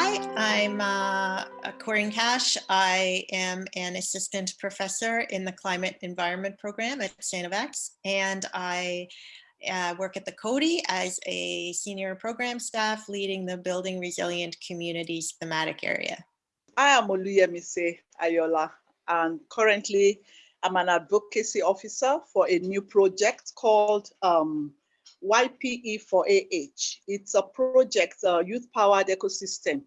Hi, I'm uh, Corinne Cash. I am an assistant professor in the climate environment program at StFX, and I uh, work at the Coady as a senior program staff leading the Building Resilient Communities thematic area. I am Oluyemise Ayola, and currently I'm an advocacy officer for a new project called um, YPE for AH. It's a project, a youth-powered ecosystem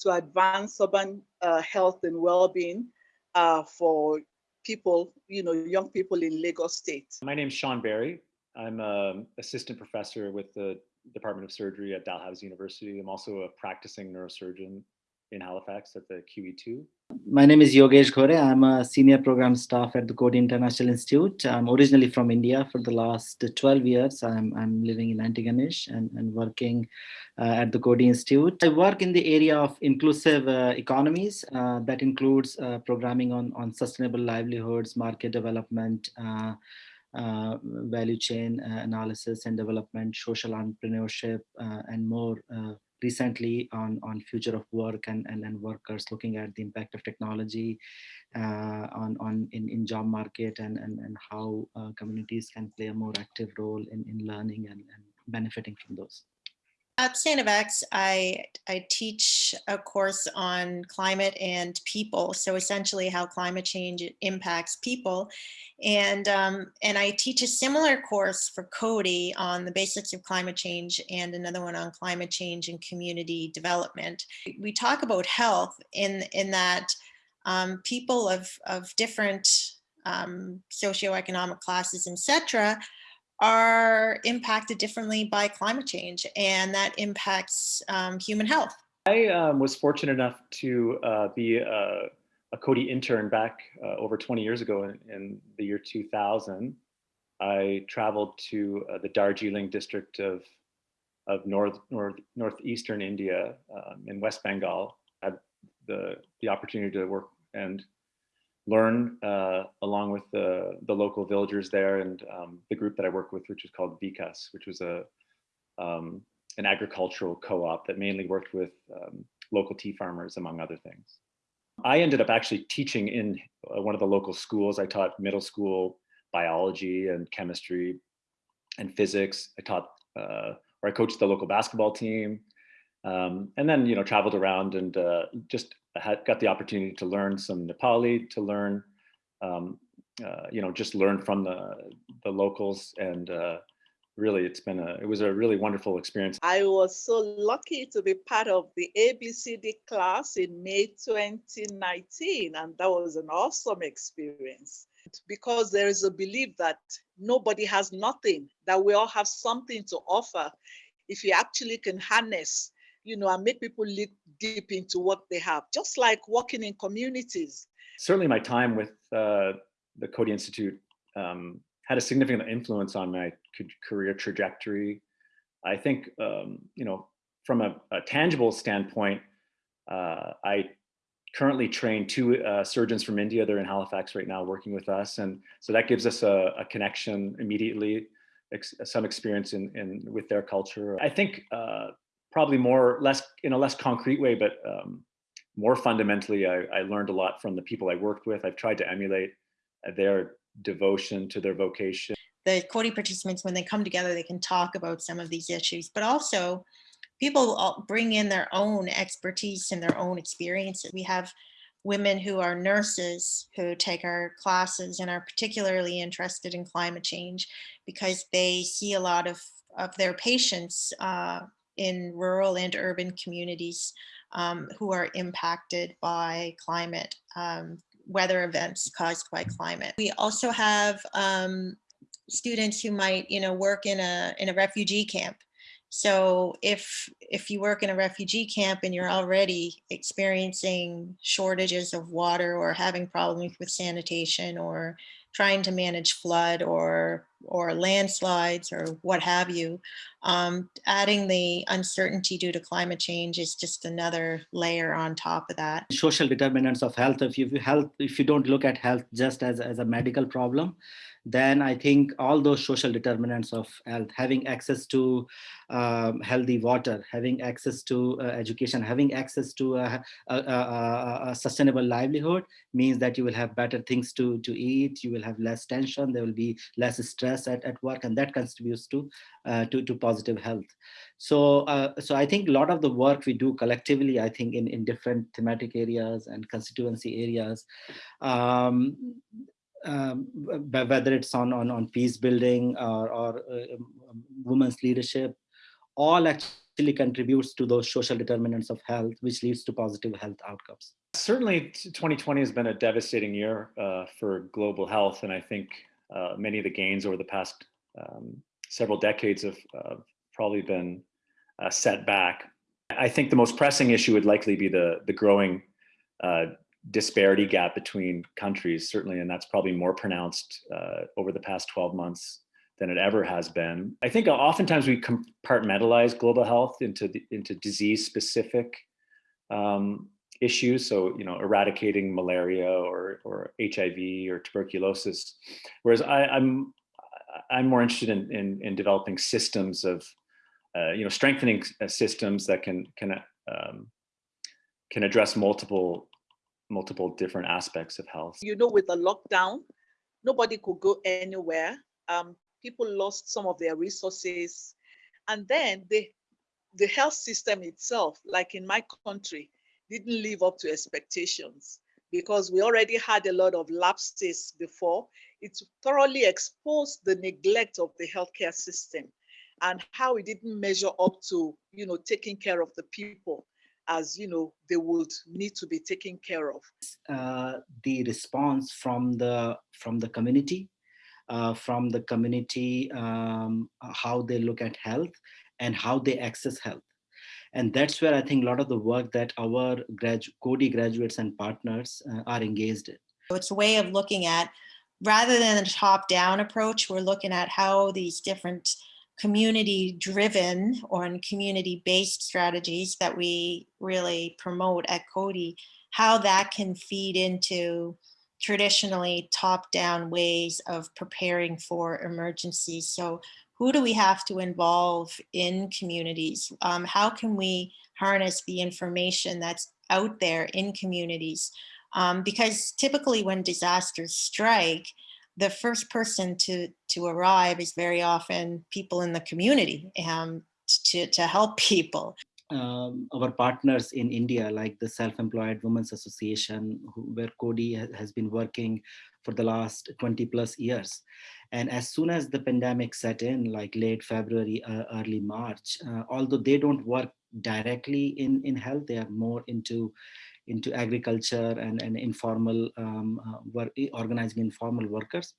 to advance urban uh, health and well-being uh, for people, you know, young people in Lagos State. My name is Sean Barry. I'm an assistant professor with the Department of Surgery at Dalhousie University. I'm also a practicing neurosurgeon in Halifax at the QE2. My name is Yogesh Ghore. I'm a senior program staff at the Coady International Institute. I'm originally from India. For the last 12 years, I'm, I'm living in Antigonish and, and working uh, at the Coady Institute. I work in the area of inclusive uh, economies. Uh, that includes uh, programming on, on sustainable livelihoods, market development, uh, uh, value chain analysis and development, social entrepreneurship, and more recently on, on future of work and, and, and workers looking at the impact of technology uh, on, on in, in job market and, and, and how uh, communities can play a more active role in, in learning and, and benefiting from those. At StFX, I, I teach a course on climate and people. So essentially how climate change impacts people. And, um, and I teach a similar course for Coady on the basics of climate change and another one on climate change and community development. We talk about health in, in that um, people of, of different um, socioeconomic classes, etc., are impacted differently by climate change and that impacts um, human health. I um, was fortunate enough to uh, be a, a Coady intern back uh, over 20 years ago in, in, the year 2000. I traveled to uh, the Darjeeling district of, of north, north, northeastern India um, in West Bengal. I had the, the opportunity to work and learn uh, along with the, the local villagers there and um, the group that I work with, which is called Vikas, which was a um, an agricultural co-op that mainly worked with um, local tea farmers, among other things. I ended up actually teaching in uh, one of the local schools. I taught middle school biology and chemistry and physics. I taught, uh, or I coached the local basketball team. Um, and then, you know, traveled around and uh, just had got the opportunity to learn some Nepali, to learn, um, uh, you know, just learn from the the locals, and uh, really, it's been a it was a really wonderful experience. I was so lucky to be part of the ABCD class in May 2019, and that was an awesome experience because there is a belief that nobody has nothing, that we all have something to offer if you actually can harness you know, and make people look deep into what they have, just like working in communities. Certainly my time with uh, the Coady Institute um, had a significant influence on my career trajectory. I think, um, you know, from a, a tangible standpoint, uh, I currently train two uh, surgeons from India. They're in Halifax right now working with us. And so that gives us a, a connection immediately, ex some experience in, in with their culture. I think uh, probably more less in a less concrete way, but um, more fundamentally, I, I, learned a lot from the people I worked with. I've tried to emulate their devotion to their vocation. The Coady participants, when they come together, they can talk about some of these issues, but also people bring in their own expertise and their own experiences. We have women who are nurses who take our classes and are particularly interested in climate change because they see a lot of, of their patients uh, in rural and urban communities um, who are impacted by climate, um, weather events caused by climate. We also have um, students who might, you know, work in a in a refugee camp. So if if you work in a refugee camp and you're already experiencing shortages of water or having problems with sanitation or trying to manage flood or or landslides or what have you, um, adding the uncertainty due to climate change is just another layer on top of that. Social determinants of health, if you health, if you don't look at health just as, as a medical problem, then I think all those social determinants of health, having access to um, healthy water, having access to uh, education, having access to a, a, a, a, sustainable livelihood means that you will have better things to, to eat, you will have less tension, there will be less stress at, at work, and that contributes to, uh, to, to positive health. So, uh, so I think a lot of the work we do collectively, I think in, in different thematic areas and constituency areas, um, um, whether it's on, on, on peace building or, or uh, um, women's leadership, all actually contributes to those social determinants of health, which leads to positive health outcomes. Certainly 2020 has been a devastating year uh, for global health. And I think uh, many of the gains over the past um, several decades have probably been uh, set back. I think the most pressing issue would likely be the, the growing uh, disparity gap between countries, certainly, and that's probably more pronounced uh, over the past 12 months than it ever has been. I think oftentimes we compartmentalize global health into the, into disease specific um, issues. So, you know, eradicating malaria or, or HIV or tuberculosis. Whereas I, am I'm, I'm more interested in, in, in developing systems of, uh, you know, strengthening uh, systems that can, can, um, can address multiple multiple different aspects of health. You know, with the lockdown, nobody could go anywhere. Um, people lost some of their resources. And then the, the health system itself, like in my country, didn't live up to expectations because we already had a lot of lapses before. It thoroughly exposed the neglect of the healthcare system and how it didn't measure up to, you know, taking care of the people as you know they would need to be taken care of. Uh, the response from the from the community uh, from the community um, how they look at health and how they access health. And that's where i think a lot of the work that our grad Coady graduates and partners uh, are engaged in. So it's a way of looking at rather than a top down approach we're looking at how these different community driven or in community based strategies that we really promote at Coady, how that can feed into traditionally top down ways of preparing for emergencies. So who do we have to involve in communities? Um, how can we harness the information that's out there in communities? Um, because typically when disasters strike, the first person to to arrive is very often people in the community um, to, to help people. Um, our partners in India, like the Self-Employed Women's Association, who, where Coady has been working for the last 20 plus years. And as soon as the pandemic set in, like late February, uh, early March, uh, although they don't work directly in, in health, they are more into into agriculture and, and informal um, uh, work, organizing informal workers.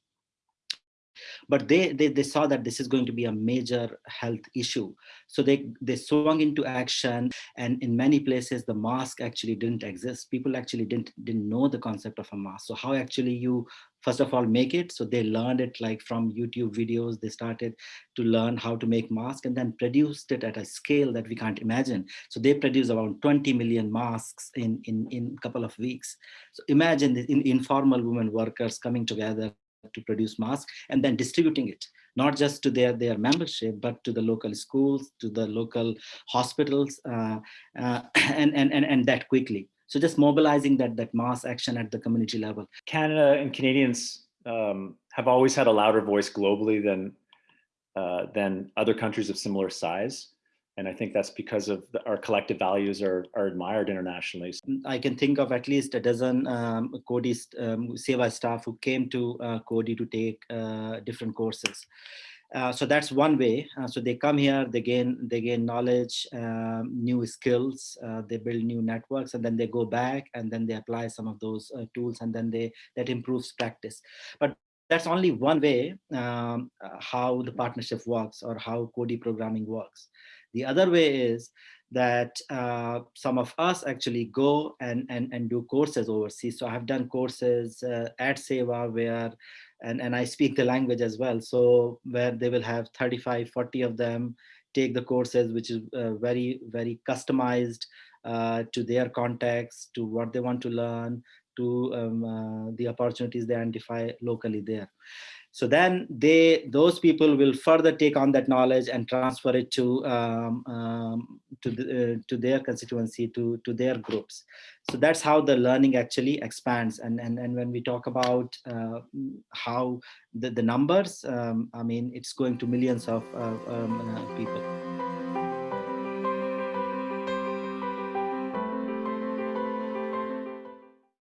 But they, they, they saw that this is going to be a major health issue. So they, they swung into action and in many places the mask actually didn't exist. People actually didn't, didn't know the concept of a mask. So how actually you first of all make it so they learned it like from youtube videos they started to learn how to make masks and then produced it at a scale that we can't imagine so they produce around 20 million masks in in in a couple of weeks so imagine the in, informal women workers coming together to produce masks and then distributing it not just to their their membership but to the local schools to the local hospitals uh, uh, and, and and and that quickly so just mobilizing that, that mass action at the community level. Canada and Canadians um, have always had a louder voice globally than, uh, than other countries of similar size. And I think that's because of the, our collective values are, are admired internationally. I can think of at least a dozen um, Coady um, SEWA staff who came to uh, Coady to take uh, different courses. Uh, so that's one way. Uh, so they come here, they gain they gain knowledge, um, new skills, uh, they build new networks, and then they go back and then they apply some of those uh, tools, and then they that improves practice. But that's only one way um, uh, how the partnership works or how Coady programming works. The other way is that uh, some of us actually go and, and, and do courses overseas. So I've done courses uh, at SEWA where and, and I speak the language as well. So where they will have 35, 40 of them take the courses, which is uh, very, very customized uh, to their context, to what they want to learn, to um, uh, the opportunities they identify locally there. So then they, those people will further take on that knowledge and transfer it to um, um, to the, uh, to their constituency, to to their groups. So that's how the learning actually expands. And and and when we talk about uh, how the the numbers, um, I mean, it's going to millions of uh, people.